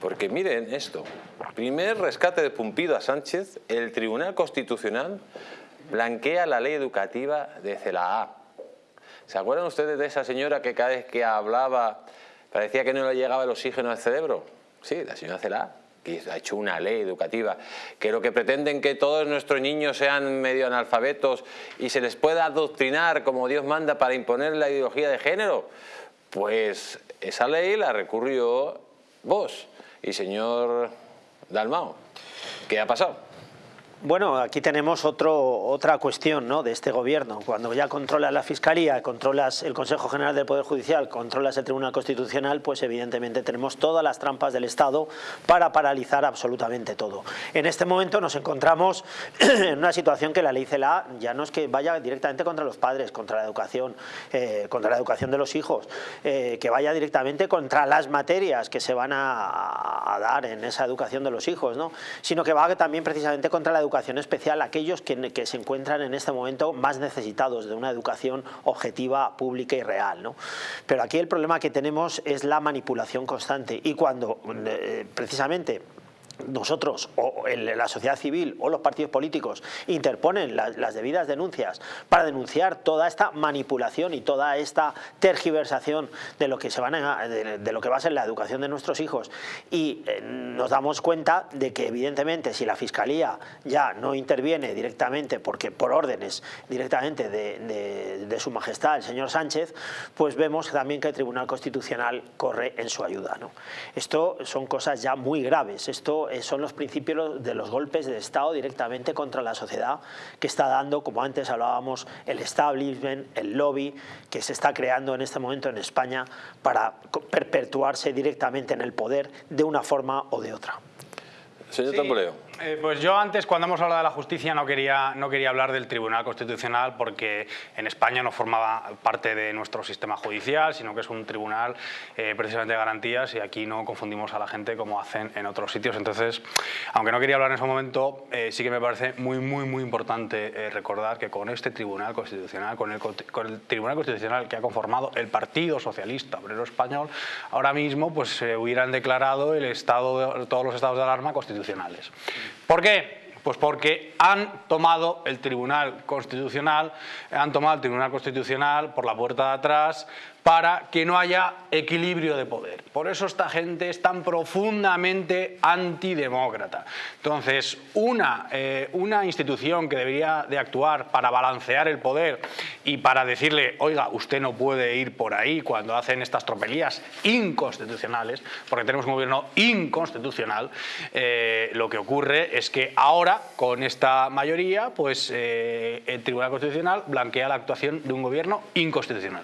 Porque miren esto, primer rescate de Pumpido a Sánchez, el Tribunal Constitucional blanquea la ley educativa de CELAA. ¿Se acuerdan ustedes de esa señora que cada vez que hablaba parecía que no le llegaba el oxígeno al cerebro? Sí, la señora CELAA, que ha hecho una ley educativa, que lo que pretenden que todos nuestros niños sean medio analfabetos y se les pueda adoctrinar como Dios manda para imponer la ideología de género, pues esa ley la recurrió vos y señor Dalmao. ¿Qué ha pasado? Bueno, aquí tenemos otro, otra cuestión ¿no? de este gobierno. Cuando ya controlas la Fiscalía, controlas el Consejo General del Poder Judicial, controlas el Tribunal Constitucional, pues evidentemente tenemos todas las trampas del Estado para paralizar absolutamente todo. En este momento nos encontramos en una situación que la ley CELA ya no es que vaya directamente contra los padres, contra la educación, eh, contra la educación de los hijos, eh, que vaya directamente contra las materias que se van a, dar en esa educación de los hijos, ¿no? sino que va también precisamente contra la educación educación especial aquellos que, se encuentran en este momento más necesitados de una educación objetiva, pública y real. Pero aquí el problema que tenemos es la manipulación constante y cuando eh, precisamente nosotros o la sociedad civil o los partidos políticos interponen las, debidas denuncias para denunciar toda esta manipulación y toda esta tergiversación de lo que se van de, lo que va a ser la educación de nuestros hijos y eh, nos damos cuenta de que evidentemente si la fiscalía ya no interviene directamente porque por órdenes directamente de, de su majestad el señor Sánchez pues vemos también que el Tribunal Constitucional corre en su ayuda ¿no? esto son cosas ya muy graves esto eh, son los principios de los golpes de Estado directamente contra la sociedad que está dando, como antes hablábamos, el establishment, el lobby que se está creando en este momento en España para perpetuarse directamente en el poder de una forma o de otra. Señor Tamboleo. Eh, pues yo antes, cuando hemos hablado de la justicia, no quería, no quería hablar del Tribunal Constitucional porque en España no formaba parte de nuestro sistema judicial, sino que es un tribunal eh, precisamente de garantías y aquí no confundimos a la gente como hacen en otros sitios. Entonces, aunque no quería hablar en ese momento, eh, sí que me parece muy, muy, muy importante recordar que con este Tribunal Constitucional, con el, con el, Tribunal Constitucional que ha conformado el Partido Socialista Obrero Español, ahora mismo pues se hubieran declarado el estado de, todos los estados de alarma constitucionales. ¿Por qué? Pues porque han tomado el Tribunal Constitucional, han tomado el Tribunal Constitucional por la puerta de atrás, para que no haya equilibrio de poder. Por eso esta gente es tan profundamente antidemócrata. Entonces, una, eh, una institución que debería de actuar para balancear el poder y para decirle, oiga, usted no puede ir por ahí cuando hacen estas tropelías inconstitucionales, porque tenemos un gobierno inconstitucional, eh, lo que ocurre es que ahora, con esta mayoría, pues eh, el Tribunal Constitucional blanquea la actuación de un gobierno inconstitucional.